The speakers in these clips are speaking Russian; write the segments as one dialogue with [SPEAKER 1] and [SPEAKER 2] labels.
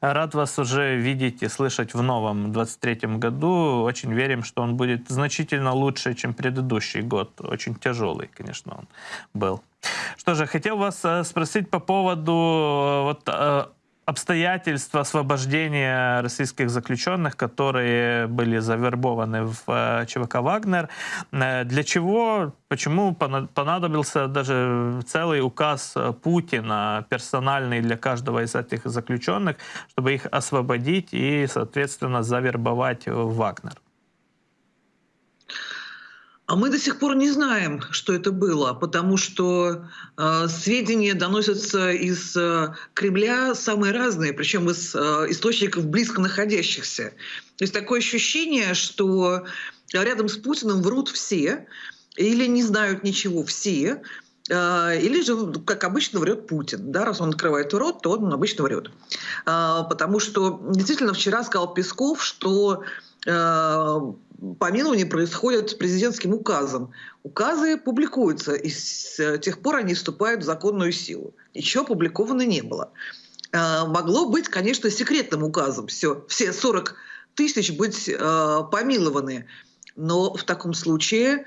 [SPEAKER 1] Рад вас уже видеть и слышать в новом 23 году. Очень верим, что он будет значительно лучше, чем предыдущий год. Очень тяжелый, конечно, он был. Что же, хотел вас э, спросить по поводу э, вот, э, обстоятельства освобождения российских заключенных, которые были завербованы в э, ЧВК «Вагнер». Э, для чего, почему понадобился даже целый указ Путина, персональный для каждого из этих заключенных, чтобы их освободить и, соответственно, завербовать в «Вагнер»?
[SPEAKER 2] А мы до сих пор не знаем, что это было, потому что э, сведения доносятся из э, Кремля самые разные, причем из э, источников близко находящихся. То есть такое ощущение, что рядом с Путиным врут все или не знают ничего все, э, или же, как обычно, врет Путин. Да? Раз он открывает рот, то он обычно врет. Э, потому что действительно вчера сказал Песков, что помилование происходит президентским указом. Указы публикуются, и с э, тех пор они вступают в законную силу. Ничего опубликовано не было. А, могло быть, конечно, секретным указом все, все 40 тысяч быть э, помилованы. Но в таком случае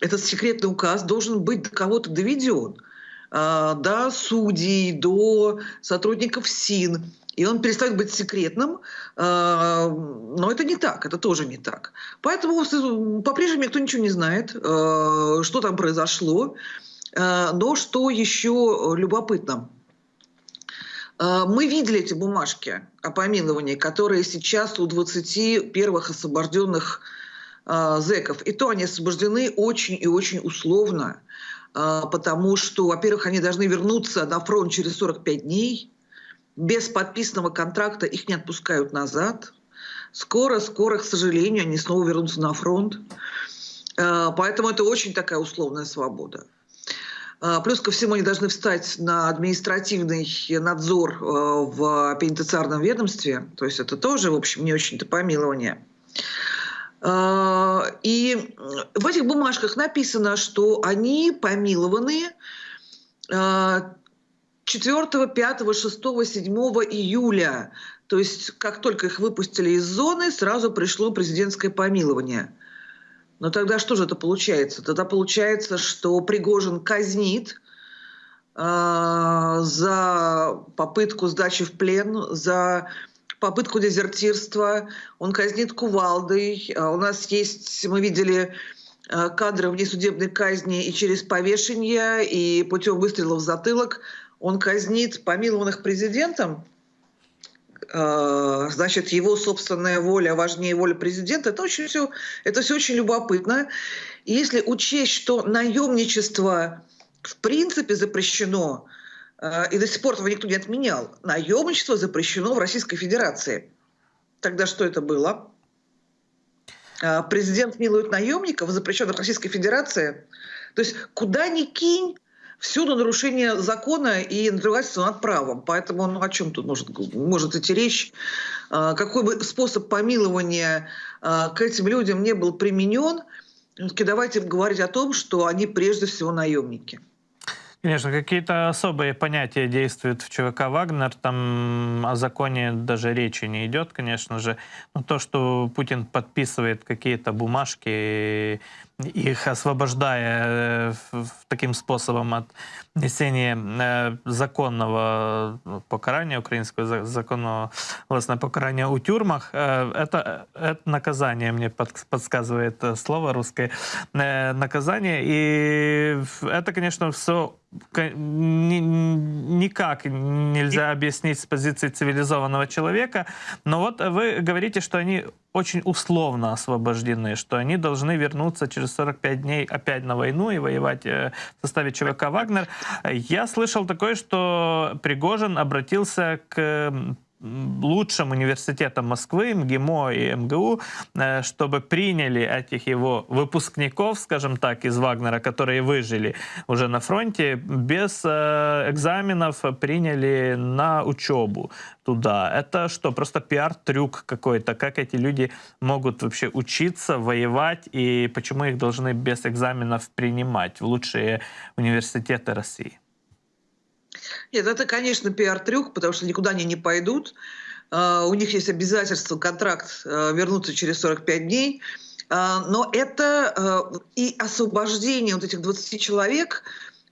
[SPEAKER 2] этот секретный указ должен быть до кого-то доведен. Э, до судей, до сотрудников СИН и он перестает быть секретным, а, но это не так, это тоже не так. Поэтому по-прежнему никто ничего не знает, а, что там произошло. А, но что еще любопытно, мы видели эти бумажки о помиловании, которые сейчас у 20 первых освобожденных зэков. И то они освобождены очень и очень условно, потому что, во-первых, они должны вернуться на фронт через 45 дней – без подписанного контракта их не отпускают назад. Скоро, скоро, к сожалению, они снова вернутся на фронт. Э, поэтому это очень такая условная свобода. Э, плюс ко всему они должны встать на административный надзор э, в пенитенциарном ведомстве. То есть это тоже, в общем, не очень-то помилование. И в этих бумажках написано, что они помилованы 4, 5, 6, 7 июля. То есть как только их выпустили из зоны, сразу пришло президентское помилование. Но тогда что же это получается? Тогда получается, что Пригожин казнит э, за попытку сдачи в плен, за попытку дезертирства. Он казнит кувалдой. А у нас есть, мы видели кадры внесудебной казни и через повешение, и путем выстрела в затылок – он казнит помилованных президентом, э, значит, его собственная воля важнее воли президента, это, очень все, это все очень любопытно. И если учесть, что наемничество в принципе запрещено, э, и до сих пор этого никто не отменял, наемничество запрещено в Российской Федерации. Тогда что это было? Э, президент милует наемников, запрещенных Российской Федерации. То есть куда ни кинь, всюду нарушение закона и надругательство над правом. Поэтому ну, о чем тут может, может идти речь? А, какой бы способ помилования а, к этим людям не был применен, давайте говорить о том, что они прежде всего наемники.
[SPEAKER 1] Конечно, какие-то особые понятия действуют в ЧВК «Вагнер». Там о законе даже речи не идет, конечно же. Но то, что Путин подписывает какие-то бумажки, их освобождая э, таким способом от несения э, законного покарания, украинского законного властного покарания у тюрьмах, э, это, это наказание, мне подсказывает слово русское, наказание. И это, конечно, все никак нельзя объяснить с позиции цивилизованного человека. Но вот вы говорите, что они очень условно освобождены, что они должны вернуться через 45 дней опять на войну и воевать э, в составе ЧВК «Вагнер». Я слышал такое, что Пригожин обратился к лучшим университетам Москвы, МГИМО и МГУ, э, чтобы приняли этих его выпускников, скажем так, из Вагнера, которые выжили уже на фронте, без э, экзаменов приняли на учебу туда. Это что, просто пиар-трюк какой-то? Как эти люди могут вообще учиться, воевать, и почему их должны без экзаменов принимать в лучшие университеты России?
[SPEAKER 2] Нет, это, конечно, пиар-трюк, потому что никуда они не пойдут. у них есть обязательство, контракт вернуться через 45 дней. Но это и освобождение вот этих 20 человек,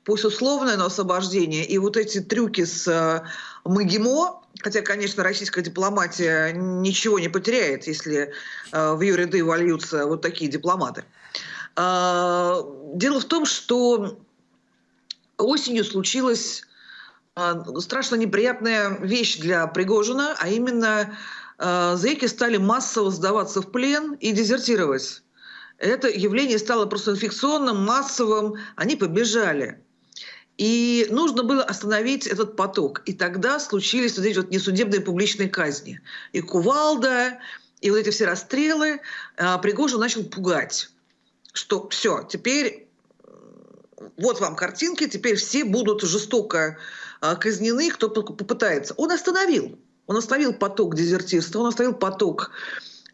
[SPEAKER 2] пусть условное, но освобождение, и вот эти трюки с МГИМО, хотя, конечно, российская дипломатия ничего не потеряет, если в ее ряды вольются вот такие дипломаты. Дело в том, что осенью случилась а, страшно неприятная вещь для Пригожина, а именно а, зэки стали массово сдаваться в плен и дезертировать. Это явление стало просто инфекционным, массовым, они побежали. И нужно было остановить этот поток. И тогда случились вот эти вот несудебные публичные казни. И кувалда, и вот эти все расстрелы. А, Пригожин начал пугать, что все, теперь вот вам картинки, теперь все будут жестоко а, казнены, кто попытается. Он остановил. Он остановил поток дезертирства, он остановил поток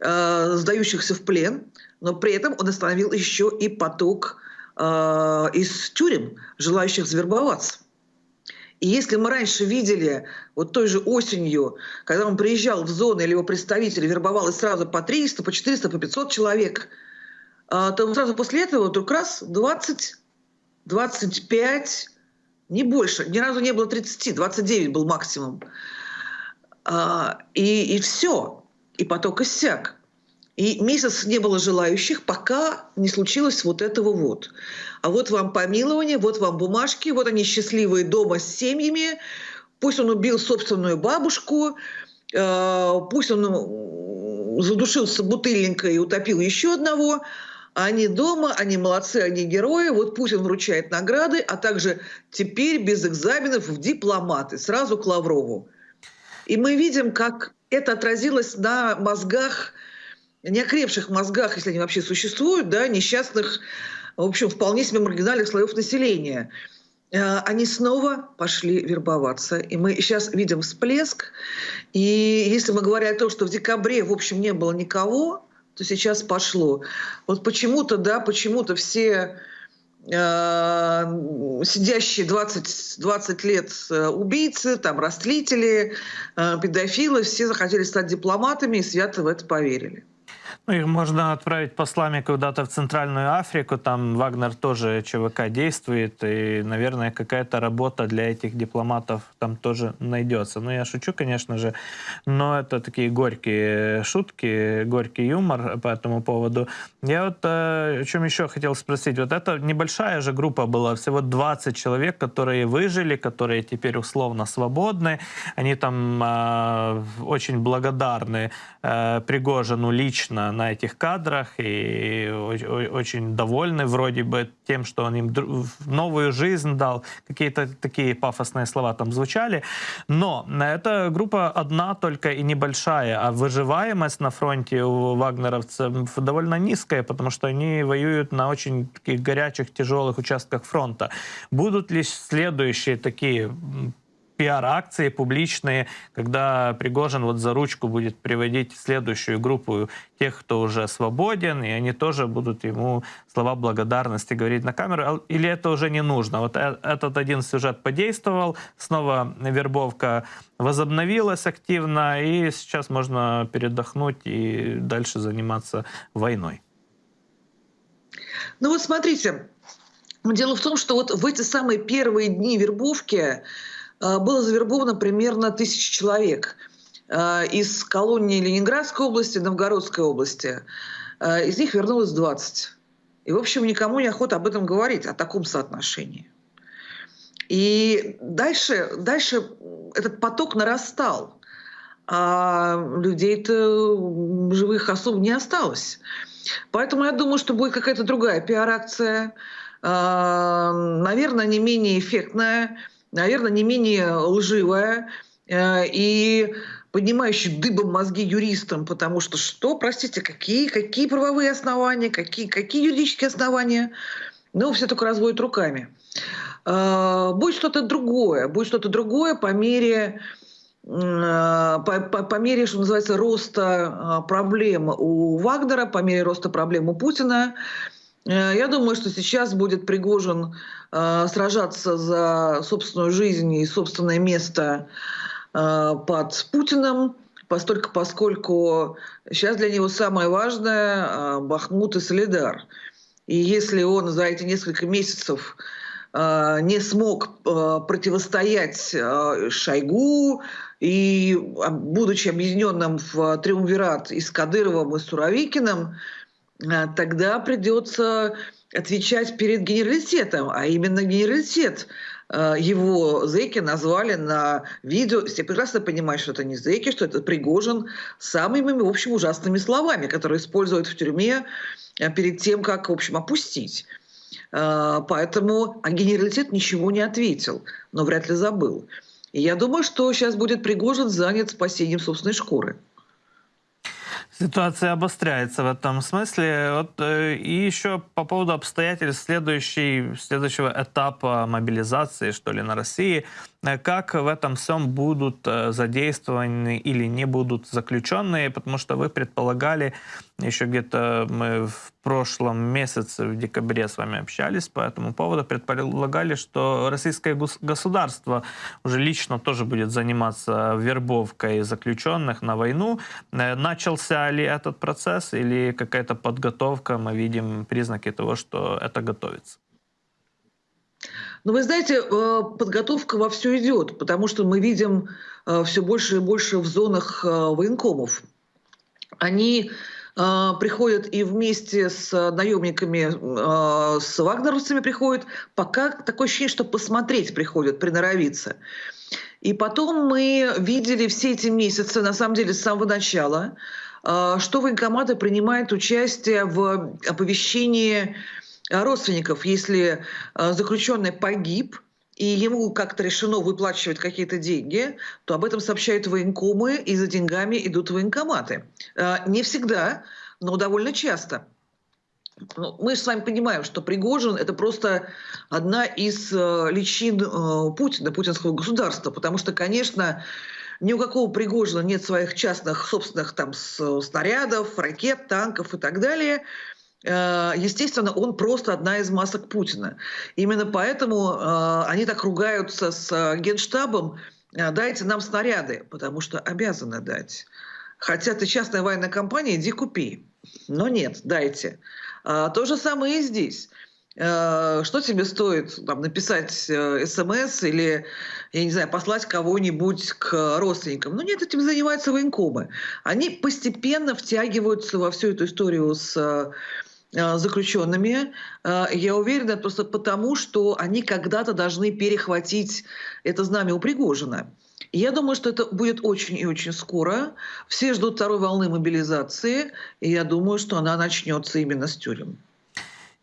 [SPEAKER 2] э, сдающихся в плен, но при этом он остановил еще и поток э, из тюрем, желающих завербоваться. И если мы раньше видели, вот той же осенью, когда он приезжал в зоны или его представители вербовалось сразу по 300, по 400, по 500 человек, то сразу после этого вдруг раз 20 25, не больше, ни разу не было 30, 29 был максимум. А, и, и все, и поток иссяк. И месяц не было желающих, пока не случилось вот этого вот. А вот вам помилование, вот вам бумажки, вот они счастливые дома с семьями. Пусть он убил собственную бабушку, а, пусть он задушился бутыльникой и утопил еще одного, они дома, они молодцы, они герои. Вот Путин вручает награды, а также теперь без экзаменов в дипломаты, сразу к Лаврову. И мы видим, как это отразилось на мозгах, неокрепших мозгах, если они вообще существуют, да, несчастных, в общем, вполне себе маргинальных слоев населения. Э, они снова пошли вербоваться. И мы сейчас видим всплеск. И если мы говорим о том, что в декабре, в общем, не было никого, то сейчас пошло. Вот почему-то, да, почему-то все э, сидящие 20, 20 лет э, убийцы, там, растлители, э, педофилы, все захотели стать дипломатами и свято в это поверили.
[SPEAKER 1] Ну, их можно отправить послами куда-то в Центральную Африку, там Вагнер тоже ЧВК действует, и, наверное, какая-то работа для этих дипломатов там тоже найдется. Ну, я шучу, конечно же, но это такие горькие шутки, горький юмор по этому поводу. Я вот э, о чем еще хотел спросить. Вот это небольшая же группа была, всего 20 человек, которые выжили, которые теперь условно свободны. Они там э, очень благодарны э, Пригожину лично на этих кадрах и очень довольны вроде бы тем, что он им новую жизнь дал. Какие-то такие пафосные слова там звучали. Но эта группа одна только и небольшая, а выживаемость на фронте у вагнеровцев довольно низкая, потому что они воюют на очень таких горячих, тяжелых участках фронта. Будут ли следующие такие пиар-акции публичные, когда Пригожин вот за ручку будет приводить следующую группу тех, кто уже свободен, и они тоже будут ему слова благодарности говорить на камеру, или это уже не нужно? Вот э, этот один сюжет подействовал, снова вербовка возобновилась активно, и сейчас можно передохнуть и дальше заниматься войной.
[SPEAKER 2] Ну вот смотрите, дело в том, что вот в эти самые первые дни вербовки было завербовано примерно тысяча человек э, из колонии Ленинградской области, Новгородской области. Э, из них вернулось 20. И, в общем, никому не охота об этом говорить, о таком соотношении. И дальше, дальше этот поток нарастал, а людей-то живых особо не осталось. Поэтому я думаю, что будет какая-то другая пиар-акция, наверное, не менее эффектная, наверное, не менее лживая э, и поднимающая дыбом мозги юристам, потому что что, простите, какие, какие правовые основания, какие, какие юридические основания? Ну, все только разводят руками. Э, будет что-то другое, будет что-то другое по мере э, по, по, по мере, что называется, роста проблем у Вагнера, по мере роста проблем у Путина. Я думаю, что сейчас будет Пригожин Э, сражаться за собственную жизнь и собственное место э, под Путиным, постольку, поскольку сейчас для него самое важное а, Бахмут и Солидар. И если он за эти несколько месяцев а, не смог а, противостоять Шойгу, и, будучи объединенным в триумвират и с Кадыровым, и с Суровикиным, тогда придется отвечать перед генералитетом, а именно генералитет Э, его зэки назвали на видео. Все прекрасно понимают, что это не зэки, что это Пригожин самыми, в общем, ужасными словами, которые используют в тюрьме э, перед тем, как, в общем, опустить. Поэтому а генералитет ничего не ответил, но вряд ли забыл. И я думаю, что сейчас будет Пригожин занят спасением собственной шкуры.
[SPEAKER 1] Ситуация обостряется в этом смысле. Вот, э, и еще по поводу обстоятельств следующей, следующего этапа мобилизации, что ли, на России. Э, как в этом всем будут э, задействованы или не будут заключенные? Потому что вы предполагали, еще где-то мы в прошлом месяце, в декабре с вами общались по этому поводу, предполагали, что российское государство уже лично тоже будет заниматься вербовкой заключенных на войну. Начался ли этот процесс или какая-то подготовка? Мы видим признаки того, что это готовится.
[SPEAKER 2] Ну, вы знаете, э, подготовка во все идет, потому что мы видим э, все больше и больше в зонах э, военкомов. Они приходят и вместе с наемниками, с вагнеровцами приходят, пока такое ощущение, что посмотреть приходят, приноровиться. И потом мы видели все эти месяцы, на самом деле, с самого начала, что военкоматы принимают участие в оповещении родственников, если заключенный погиб, и ему как-то решено выплачивать какие-то деньги, то об этом сообщают военкомы, и за деньгами идут военкоматы. Э, не всегда, но довольно часто. Ну, мы же с вами понимаем, что Пригожин – это просто одна из э, личин Путина, путинского государства, потому что, конечно, ни у какого Пригожина нет своих частных собственных там снарядов, ракет, танков и так далее – Э, естественно, он просто одна из масок Путина. Именно поэтому э, они так ругаются с э, генштабом, дайте нам снаряды, потому что обязаны дать. Хотя ты частная военная компания, иди купи. Но нет, дайте. То же самое и здесь. Что тебе стоит там, написать смс или, я не знаю, послать кого-нибудь к родственникам? Ну нет, этим занимаются военкомы. Они постепенно втягиваются во всю эту историю с Э, заключенными. Э, я уверена просто потому, что они когда-то должны перехватить это знамя у Пригожина. Я думаю, что это будет очень и очень скоро. Все ждут второй волны мобилизации, и я думаю, что она начнется именно с тюрем.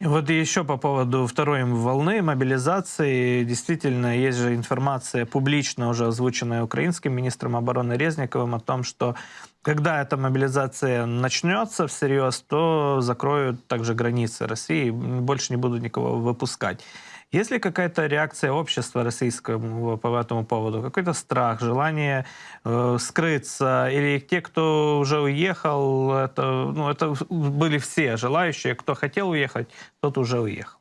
[SPEAKER 1] Вот еще по поводу второй волны мобилизации. Действительно, есть же информация публично уже озвученная украинским министром обороны Резниковым о том, что когда эта мобилизация начнется всерьез, то закроют также границы России, больше не будут никого выпускать. Есть ли какая-то реакция общества российского по этому поводу? Какой-то страх, желание э, скрыться? Или те, кто уже уехал, это, ну, это были все желающие, кто хотел уехать, тот уже уехал?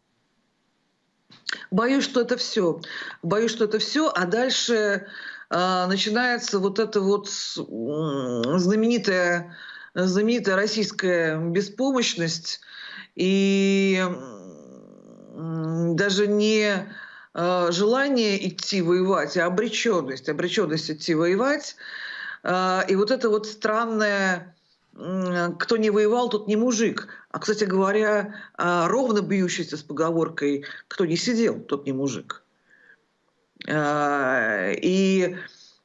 [SPEAKER 2] Боюсь, что это все. Боюсь, что это все. А дальше э, начинается вот эта вот знаменитая, знаменитая российская беспомощность. И даже не э, желание идти воевать, а обреченность, обреченность идти воевать. Э, и вот это вот странное, кто не воевал, тот не мужик. А, кстати говоря, э, ровно бьющийся с поговоркой «кто не сидел, тот не мужик». И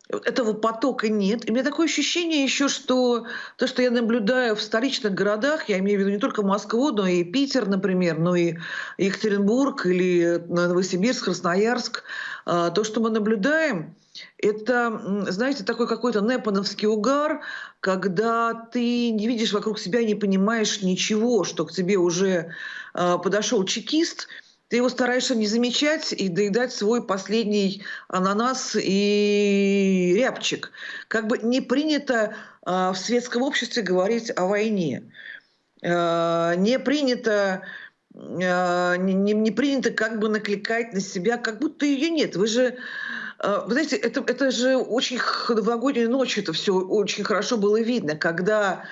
[SPEAKER 2] этого потока нет. И у меня такое ощущение еще, что то, что я наблюдаю в столичных городах, я имею в виду не только Москву, но и Питер, например, но и Екатеринбург или Новосибирск, Красноярск, а, то, что мы наблюдаем, это, знаете, такой какой-то непановский угар, когда ты не видишь вокруг себя, не понимаешь ничего, что к тебе уже а, подошел чекист – ты его стараешься не замечать и доедать свой последний ананас и рябчик. Как бы не принято э, в светском обществе говорить о войне. Э, не принято не, не принято как бы накликать на себя, как будто ее нет. Вы же Вы знаете, это, это же очень х- новогоднюю ночь, это все очень хорошо было видно, когда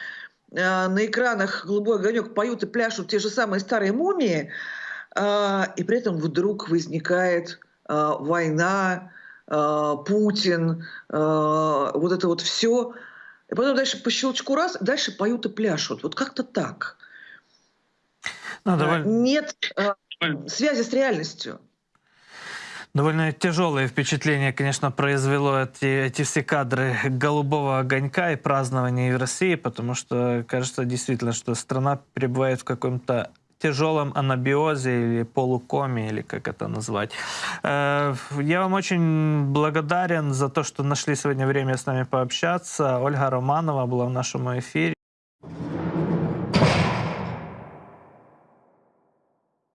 [SPEAKER 2] на экранах «Голубой огонек» поют и пляшут те же самые старые мумии, и при этом вдруг возникает а, война, а, Путин, а, вот это вот все. И потом дальше по щелчку раз, дальше поют и пляшут. Вот как-то так.
[SPEAKER 1] Ну,
[SPEAKER 2] А,
[SPEAKER 1] довольно,
[SPEAKER 2] Нет а, связи с реальностью.
[SPEAKER 1] довольно тяжелое впечатление, конечно, произвело эти, эти все кадры голубого огонька и празднования в России, потому что кажется действительно, что страна пребывает в каком-то тяжелом анабиозе или полукоме, или как это назвать. Э, Я вам очень благодарен за то, что нашли сегодня время с нами пообщаться. Ольга Романова была в нашем эфире.